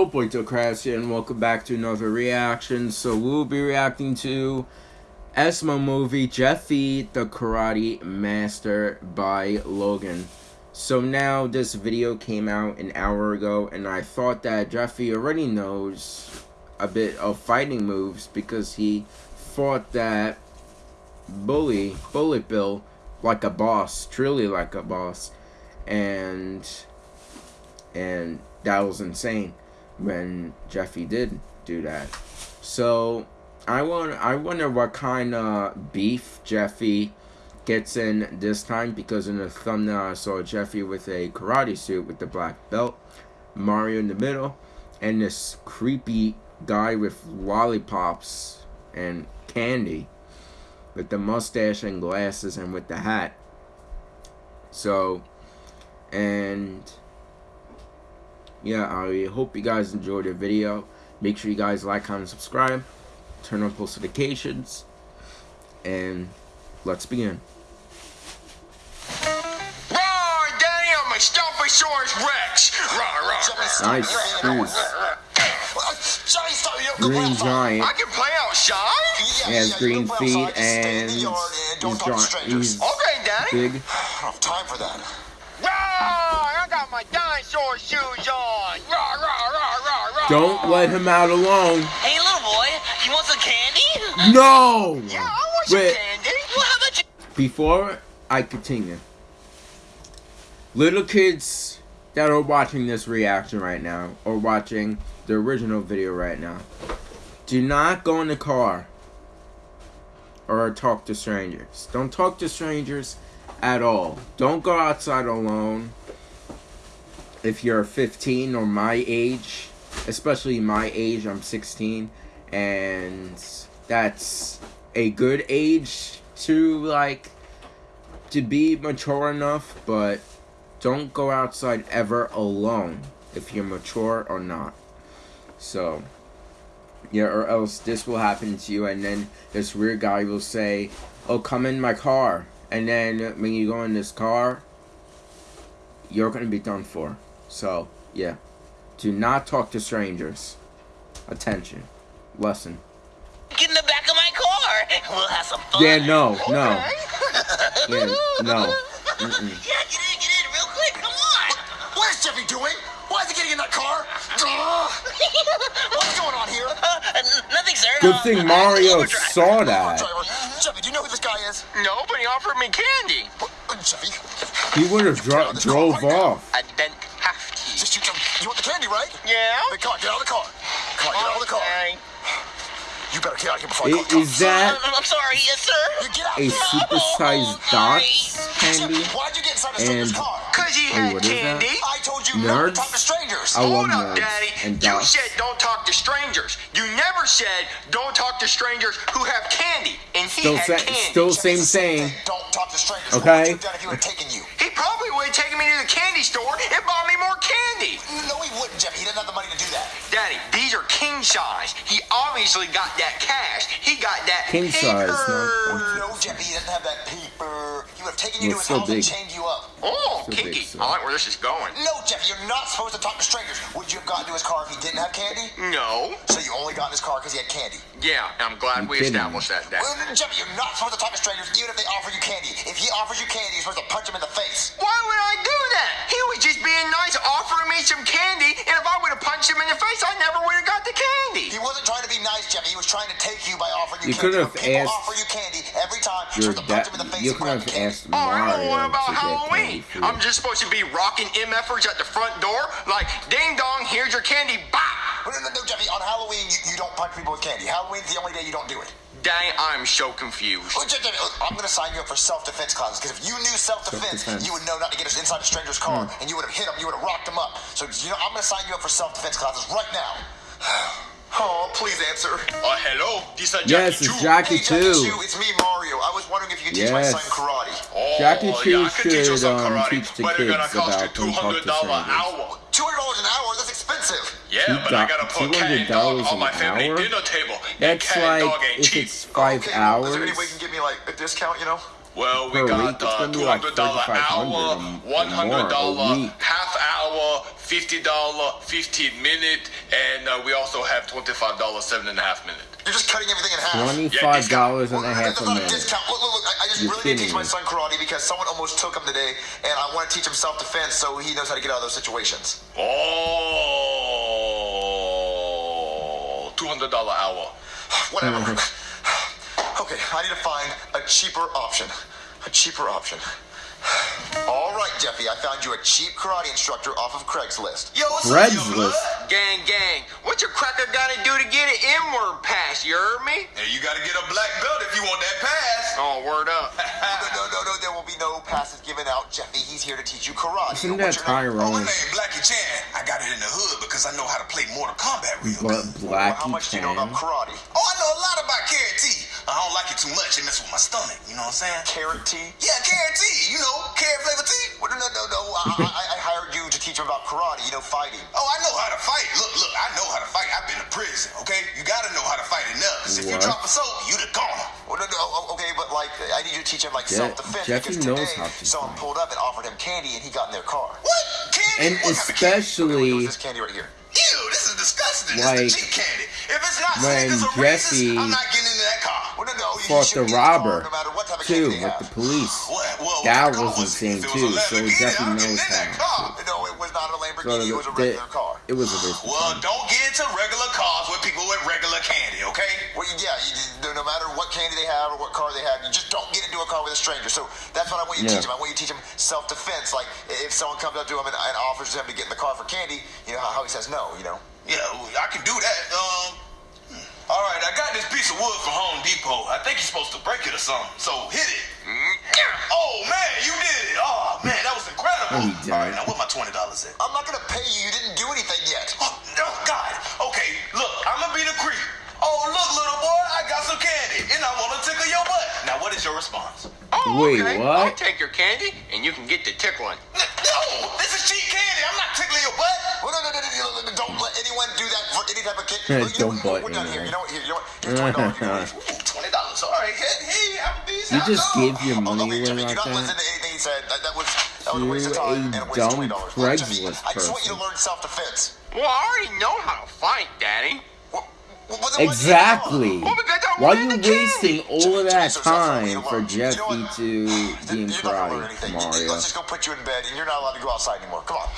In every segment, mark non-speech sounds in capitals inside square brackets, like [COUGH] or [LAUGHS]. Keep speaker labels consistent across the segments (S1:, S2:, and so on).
S1: Crash here, and welcome back to another reaction. So we'll be reacting to SML movie Jeffy the Karate Master by Logan. So now this video came out an hour ago and I thought that Jeffy already knows a bit of fighting moves because he fought that bully, Bullet Bill, like a boss, truly like a boss. And and that was insane when Jeffy did do that. So I want I wonder what kind of beef Jeffy gets in this time because in the thumbnail I saw Jeffy with a karate suit with the black belt, Mario in the middle, and this creepy guy with lollipops and candy with the mustache and glasses and with the hat. So and yeah, I hope you guys enjoyed the video. Make sure you guys like, comment, subscribe. Turn on post notifications. And let's begin.
S2: Roar, Danny, I'm a Stomposaurus Rex. Roar, roar.
S1: Nice shoes. Green giant.
S2: I can play outside.
S1: He has green feet and he's, he's
S2: okay, Danny.
S1: big. [SIGHS]
S3: I don't have time for that
S2: my dinosaur shoes
S1: Don't let him out alone.
S4: Hey, little boy, you want some candy?
S1: No!
S2: Yeah, I want some
S4: Wait.
S2: candy.
S4: Well, how about you?
S1: Before I continue, little kids that are watching this reaction right now, or watching the original video right now, do not go in the car or talk to strangers. Don't talk to strangers at all. Don't go outside alone if you're 15 or my age, especially my age, I'm 16, and that's a good age to like to be mature enough, but don't go outside ever alone if you're mature or not. So, yeah, or else this will happen to you, and then this weird guy will say, Oh, come in my car. And then when you go in this car, you're to be done for. So, yeah. Do not talk to strangers. Attention. Lesson.
S4: Get in the back of my car. We'll have some fun.
S1: Yeah, no, no. yeah, no.
S4: Mm -mm. Yeah, get in, get in, real quick. Come on.
S3: What is Jeffy doing? Why is he getting in that car? [LAUGHS] What's going on here? Uh,
S4: nothing, sir.
S1: Good uh, thing Mario saw that.
S3: Jeffy, do you know who this guy is?
S2: No, but he offered me candy.
S3: Uh, Jeffy.
S1: He would have dro drove off.
S2: I
S3: here before
S1: Is that
S4: I'm sorry, yes, sir.
S1: a super-sized dot candy?
S3: Why'd you get inside a stranger's car?
S2: Cause he oh, had candy.
S3: I told you
S1: nerds?
S3: not to talk to strangers.
S1: I
S2: Hold
S1: love
S2: up, Daddy.
S1: And
S2: you said don't talk to strangers. You never said don't talk to strangers who have candy. And he
S1: still
S2: had candy.
S1: Still same thing.
S3: Don't talk to strangers.
S1: Okay.
S3: What would you have done if he would have taken you?
S2: He probably would have taken me to the candy store and bought me more candy.
S3: No, he wouldn't, Jeffy. He doesn't have the money to do that.
S2: Daddy, these are king size. He obviously got that cash. He got that
S1: king
S2: paper.
S1: size.
S3: No, no, Jeffy. He doesn't have that paper. He would have taken you to his
S1: so
S3: house
S1: big.
S3: and chained you up.
S2: Oh,
S1: so
S2: kinky.
S1: Big, so.
S2: I like where this is going.
S3: No, Jeffy. You're not supposed to talk to strangers. Would you have gotten to his car if he didn't have candy?
S2: No.
S3: So you only got in his car because he had candy?
S2: Yeah, I'm glad
S1: you
S2: we
S1: kidding.
S2: established that, Daddy.
S3: Well, Jeffy, you're not supposed to talk to strangers even if they offer you candy. If he offers you candy, you're supposed to punch him in the face.
S2: Why would I do that? He was just being nice, offering me some candy, and if I would have punched him in the face, I never would have got the candy.
S3: He wasn't trying to be nice, Jeffy. He was trying to take you by offering you,
S1: you
S3: candy.
S1: could have asked
S3: offer you candy every time. You're supposed to punch him in the face
S1: you could have
S3: the candy.
S1: asked
S2: Oh, I
S1: Mario
S2: don't know what about
S1: to get
S2: Halloween.
S1: candy for
S2: I'm just supposed to be rocking MFers at the front door, like, ding dong, here's your candy, bah!
S3: No, no, no, Jeffy. On Halloween, you, you don't punch people with candy. Halloween's the only day you don't do it.
S2: Dang, I'm so confused.
S3: Well, Jeffy, I'm going to sign you up for self-defense classes because if you knew self-defense,
S1: Self-defense.
S3: you would know not to get us inside a stranger's car,
S1: Hmm.
S3: and you would have hit him, you would have rocked him up. So, you know, I'm going to sign you up for self-defense classes right now. [SIGHS] Oh, please answer.
S2: Uh, hello? This is
S1: Yes, it's Jackie
S3: Hey, Jackie
S1: too.
S3: Chu, it's me, Mario. Wondering if you could teach my
S1: Yes.
S3: son karate.
S2: Oh,
S1: Jackie Chu
S2: yeah, teach
S1: should, um,
S2: karate,
S1: teach the
S2: but
S1: kids
S2: cost you
S1: about don't talk to
S2: $200 an
S1: strangers.
S2: hour.
S3: Two hundred dollars an hour? That's expensive.
S2: Yeah,
S1: Two
S2: but I gotta put cat
S1: $200
S2: dog on my family
S1: hour?
S2: dinner table.
S1: That's
S2: cat and
S1: like
S2: dog ain't
S1: if
S2: cheap.
S1: it's five
S3: okay,
S1: hours.
S3: Is there any way you can give me like a discount? You know?
S2: Well, we got
S1: week,
S2: uh,
S1: gonna like
S2: $200 hour,
S1: 3,500 and
S2: $100
S1: more a week.
S2: half hour,
S5: fifty dollar fifteen minute, and uh, we also have twenty five dollar seven and a half minute.
S3: You're just cutting everything in half.
S1: Twenty-five dollars and a half
S3: There's
S1: a minute.
S3: discount. Look, look, look. I, I just
S1: You're
S3: really need to teach my son karate because someone almost took him today, and I want to teach him self-defense so he knows how to get out of those situations.
S5: Oh, two hundred dollar hour. [SIGHS]
S3: Whatever. [LAUGHS] [SIGHS] Okay, I need to find a cheaper option. A cheaper option. All right, Jeffy, I found you a cheap karate instructor off of Craigslist.
S2: Yo, what's up, yo, blood? Gang, gang. What your cracker gotta do to get an N-word pass, you heard me?
S6: Hey, you gotta get a black belt if you want that pass.
S2: Oh, word up.
S3: No, [LAUGHS] no, no, no, there will be no passes given out. Jeffy, he's here to teach you karate.
S1: Isn't that
S3: your name?
S6: Oh, my name Blackie Chan. I got it in the hood because I know how to play Mortal Kombat real
S1: But
S6: good.
S3: Well, how
S1: Blackie
S3: much do you know about karate?
S6: Oh, I know a lot about karate. I don't like it too much. It messes with my stomach. You know what I'm saying?
S3: Carrot tea?
S6: Yeah, karate. You know, carrot flavor tea.
S3: Well, no, no, no, no. I, I, I hired you to teach him about karate, you know, fighting.
S6: Oh, I know how to fight. Look, look, I know how to fight. I've been to prison, okay? You gotta know how to fight enough. 'cause if you
S1: What?
S6: drop a soap, you the goner.
S3: Well, no, no, oh, oh okay, but like, I need you to teach him like
S1: Je-
S3: self-defense
S1: Jeffy
S3: because
S1: knows
S3: today
S1: how to
S3: someone
S1: fight.
S3: pulled up and offered him candy and he got in their car.
S6: What? Candy?
S1: And
S6: what kind of candy?
S1: especially
S3: This candy right here.
S6: Ew, this is disgusting.
S1: Like,
S6: this is the cheap candy. If it's not
S1: when
S6: Snickers or
S1: Jesse
S6: Reese's, I'm not getting
S1: fought the
S3: get in car
S1: robber
S3: no what
S1: too with the police.
S6: Well, well,
S1: That
S6: what
S1: was
S6: it?
S1: insane too.
S6: was a
S1: So
S6: he
S1: definitely
S6: I'm
S1: knows
S6: in that
S1: how.
S6: car.
S3: No, it was not a
S1: So
S3: Lamborghini. it was a
S1: the,
S3: regular car.
S1: it was a risk.
S6: Well, don't get into regular cars with people with regular candy, okay?
S3: Well, yeah, you, no, no matter what candy they have or what car they have, you just don't get into a car with a stranger. So that's what I want you to
S1: Yeah.
S3: teach him. I want you to teach him self-defense. Like if someone comes up to him and, and offers him to get in the car for candy, you know how, how he says no. You know.
S6: Yeah, I can do that. All right, I got this piece of wood from Home Depot. I think you're supposed to break it or something. So hit it. Mm-hmm. Oh man, you did it! Oh man, that was incredible.
S1: No, he
S6: All right, now what my twenty dollars at?
S3: I'm not gonna pay you. You didn't do anything yet.
S6: Oh, oh God. Okay, look, I'm gonna be the creep. Oh look, little boy, I got some candy, and I wanna tickle your butt. Now, what is your response?
S2: Oh,
S1: Wait,
S2: okay.
S1: what?
S2: I'll take your candy, and you can get the tickling.
S6: N- No, this is cheap candy. I'm not tickling your butt.
S3: Don't let anyone do that for any type of kid.
S1: Yeah,
S3: You
S1: don't
S3: what,
S1: butt
S3: We're done here. You know what? Here, you know what? Here's twenty dollars. You know what?
S6: Ooh, twenty dollars. All right, hey, hey, Applebee's.
S1: You just
S6: it
S1: gave your money
S3: okay,
S1: away
S3: Jimmy,
S1: like
S3: do not
S1: that.
S3: listen to anything he said. That, that was that was a waste of time and a waste of
S1: dumb
S3: twenty dollars. Jimmy, I just want you to learn self-defense.
S2: Well, I already know how to fight, Daddy.
S3: Well, well, then why did you
S1: Exactly.
S2: Well,
S1: Why
S2: wanted
S1: you
S2: the candy.
S1: wasting all of that time for
S3: what? You know
S1: Jeffy
S3: what?
S1: to
S3: Then
S1: game
S3: You're not gonna
S1: karate,
S3: anything.
S1: Mario?
S3: Let's just go put you in bed, and you're not allowed to go outside anymore. Come on.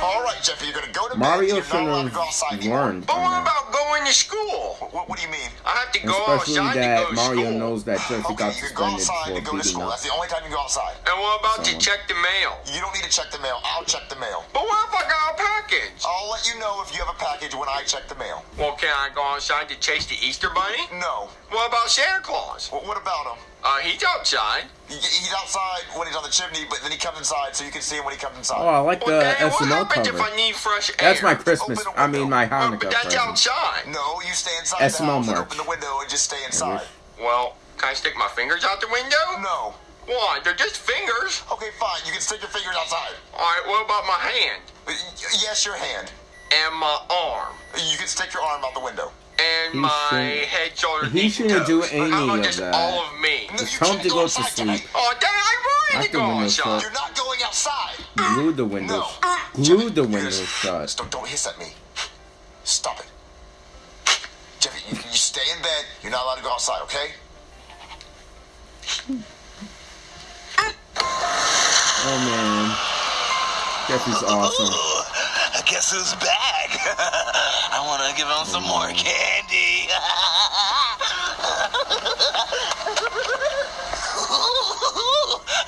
S3: All right, Jeffy, you're gonna go to
S1: Mario
S3: bed. You're not allowed to go outside
S1: have
S3: anymore.
S1: learned
S2: But what
S1: now.
S2: about going to school?
S3: What, what do you mean?
S2: I have to go
S1: Especially
S2: outside to go to
S1: Mario
S2: school.
S1: knows that Jeffy
S3: Okay,
S1: got
S3: you can go outside
S1: for
S3: to go to school.
S1: up.
S3: That's the only time you go outside.
S2: And what about to check the mail?
S3: You don't need to check the mail. I'll check the mail.
S2: But what if I got a package?
S3: I'll let you know if you have a package when I check the mail.
S2: Well, can I go outside to chase the Easter Bunny?
S3: No.
S2: What about Santa Claus?
S3: What, what about him?
S2: Uh, he's outside.
S3: He, he's outside when he's on the chimney, but then he comes inside, so you can see him when he comes inside.
S1: Oh, I like
S2: Well,
S1: the
S2: Daddy, what
S1: SNL
S2: happens if. I need fresh air?
S1: That's my Christmas. I mean, my Hanukkah
S2: but that's
S1: present.
S2: outside.
S3: No, you stay inside
S1: SNL
S3: the house and open the window and just stay inside.
S2: Well, can I stick my fingers out the window?
S3: No.
S2: Why? They're just fingers.
S3: Okay, fine. You can stick your fingers outside.
S2: All right. What about my hand
S3: Yes, your hand.
S2: and my arm
S3: You can stick your arm out the window.
S2: And
S1: He
S2: my
S1: shouldn't-
S2: head, shoulders,
S1: he shouldn't do any of that.
S2: all of me?
S1: Tell him to
S3: go
S1: to sleep.
S2: Oh, Dad, I wanted
S1: Lock
S2: to go outside.
S3: You're not going outside.
S1: Glue the windows.
S3: No.
S1: Glue
S3: Jimmy,
S1: the windows shut.
S3: Don't, don't hiss at me. Stop it. Jeffy, you, you stay in bed. You're not allowed to go outside, okay?
S1: Oh man, Jeffy's awesome.
S4: Ooh, I guess who's back? [LAUGHS] I want to give him some more candy. [LAUGHS]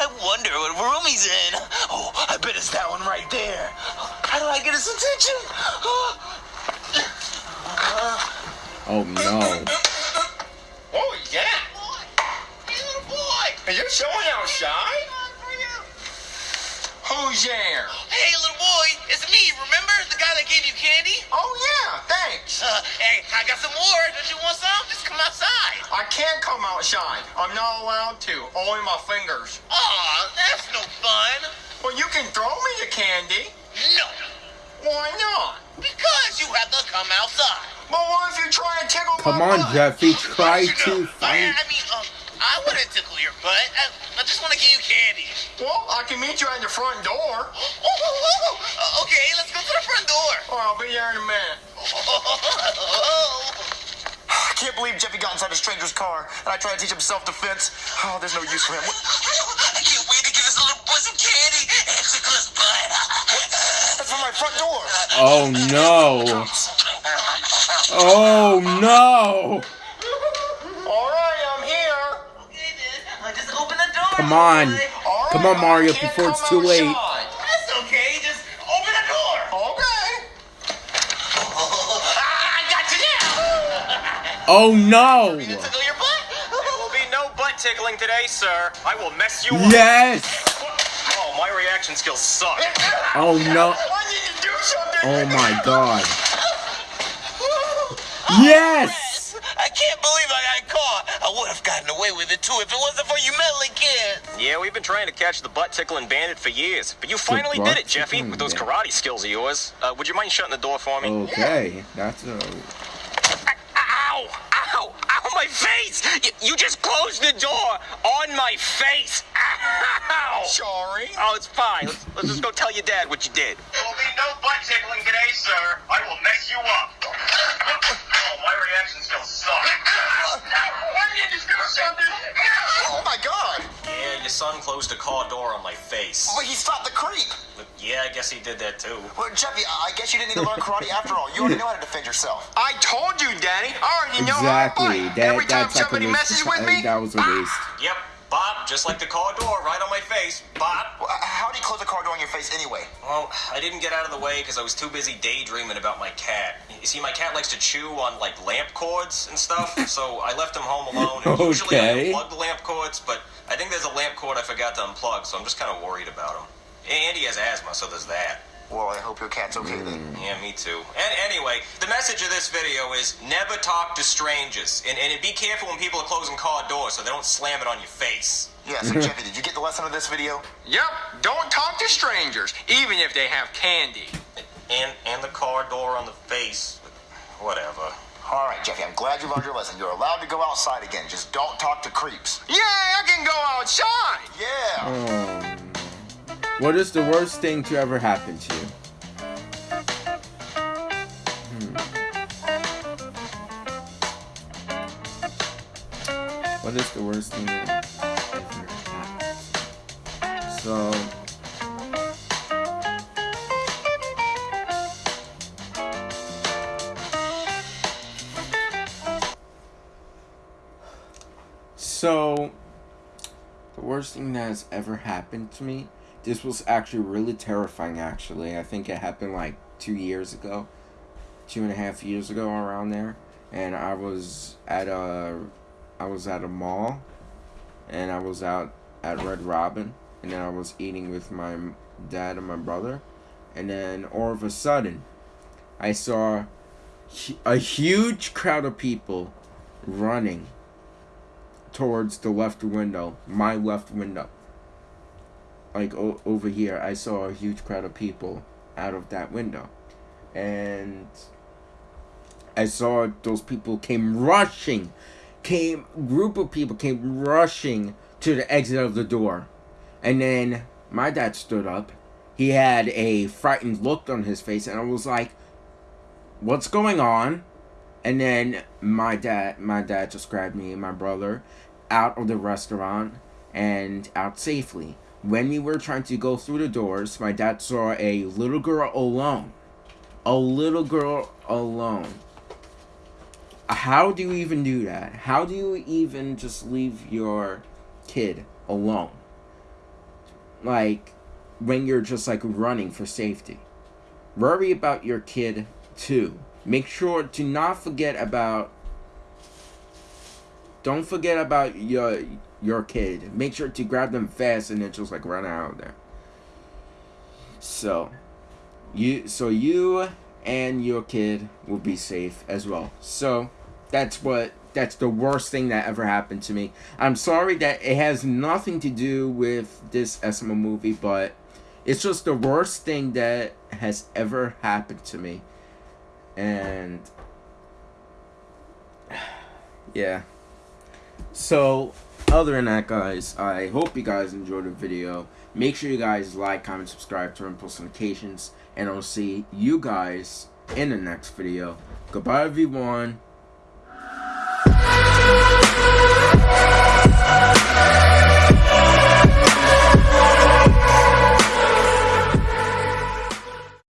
S4: I wonder what room he's in. Oh, I bet it's that one right there. How do I get his attention? [GASPS]
S1: Oh no.
S2: Oh yeah.
S4: Hey, little boy.
S2: Are you showing outside? Who's there?
S4: Hey, little boy. It's me. Remember the guy that gave you candy?
S2: Oh yeah. Thanks.
S4: Uh, hey, I got some more. Don't you want some? Just come outside.
S2: I can't come outside. I'm not allowed to. Only my fingers.
S4: Aw, that's no fun.
S2: Well, you can throw me the candy.
S4: No,
S2: Why not?
S4: because you have to come outside.
S2: But what if you try to tickle
S1: Come
S2: my
S1: on,
S2: butt?
S1: Jeffy. Try
S4: You know,
S1: to
S4: I. I mean, um, I wouldn't tickle your butt. I, I just want to give you candy.
S2: Well, I can meet you at the front door.
S4: Uh, okay, let's go to the front door.
S2: Or I'll be there in a minute. [LAUGHS]
S3: I can't believe Jeffy got inside a stranger's car and I tried to teach him self-defense. Oh, there's no use for him. [LAUGHS] What-
S4: I can't wait to give this little boy some candy and tickle his butt.
S3: That's from my front door.
S1: Oh no. [LAUGHS] Oh no. Come on.
S4: boy.
S2: All right,
S1: Come on, Mario,
S2: can't
S1: before it's too late.
S2: outside.
S4: That's okay, just open the door.
S2: Okay. [LAUGHS]
S4: I got you now.
S1: Oh no.
S4: Tickle your butt.
S7: There will be no butt tickling today, sir. I will mess you up.
S1: Yes.
S7: Oh, my reaction skills suck.
S1: Oh no.
S2: I need to do something.
S1: Oh my god. [LAUGHS] Yes.
S4: With it too if it wasn't for you meddling kids.
S7: Yeah, we've been trying to catch the butt tickling bandit for years, but you finally did it, Jeffy, with those
S1: bandit.
S7: karate skills of yours. Uh, would you mind shutting the door for me?
S1: Okay. That's a.
S7: Ow! Ow! Ow! My face! You, you just closed the door on my face! Ow!
S2: Sorry.
S7: Oh, it's fine. Let's, let's just go tell your dad what you did. There will be no butt tickling today, sir. I will mess you up. Oh, my reaction skills suck.
S2: I need to
S7: son closed the car door on my face.
S3: Well, he stopped the creep.
S7: But yeah, I guess he did that too.
S3: Well, Jeffy, I I guess you didn't need to learn karate after all. You already know how to defend yourself.
S2: I told you, Danny. I already know
S1: Exactly.
S2: how to fight.
S1: That
S2: Every time
S1: that's like a
S2: somebody messes with me,
S1: That was a ah! waste.
S7: Yep, Bob, just like the car door, right on my face.
S3: Well, uh, how do you close the car door on your face anyway?
S7: Well, I didn't get out of the way because I was too busy daydreaming about my cat. You see, my cat likes to chew on like lamp cords and stuff, [LAUGHS] so I left him home alone. And Usually I
S1: Okay.
S7: unplug the lamp cords, but I think there's a lamp cord I forgot to unplug, so I'm just kind of worried about him. And he has asthma, so there's that.
S3: Well, I hope your cat's okay then. Mm.
S7: Yeah, me too. And anyway, the message of this video is never talk to strangers, and, and be careful when people are closing car doors so they don't slam it on your face.
S3: Yeah, so Jeffy, did you get the lesson of this video?
S2: Yep. Don't talk to strangers, even if they have candy.
S7: And and the car door on the face, whatever.
S3: All right, Jeffy, I'm glad you learned your lesson. You're allowed to go outside again. Just don't talk to creeps.
S2: Yeah, I can go outside.
S3: Yeah.
S1: No. What is the worst thing to ever happen to you? Hmm. What is the worst thing ever? So. So, the worst thing that has ever happened to me. This was actually really terrifying. Actually, I think it happened like two years ago, two and a half years ago, around there. And I was at a, I was at a mall, and I was out at Red Robin, and then I was eating with my dad and my brother, and then all of a sudden, I saw a huge crowd of people running towards the left window, my left window. Like over here, I saw a huge crowd of people out of that window. And I saw those people came rushing, came group of people came rushing to the exit of the door. And then my dad stood up. He had a frightened look on his face and I was like, "What's going on?" And then my dad, my dad just grabbed me and my brother out of the restaurant and out safely. When we were trying to go through the doors, my dad saw a little girl alone. A little girl alone. How do you even do that? How do you even just leave your kid alone? Like, when you're just like running for safety. Worry about your kid too. Make sure to not forget about don't forget about your your kid. Make sure to grab them fast and then just like run out of there. So you so you and your kid will be safe as well. So that's what that's the worst thing that ever happened to me. I'm sorry that it has nothing to do with this SML movie, but it's just the worst thing that has ever happened to me. And [SIGHS] yeah. So, other than that, guys, I hope you guys enjoyed the video. Make sure you guys like, comment, subscribe, turn on post notifications, and I'll see you guys in the next video. Goodbye, everyone.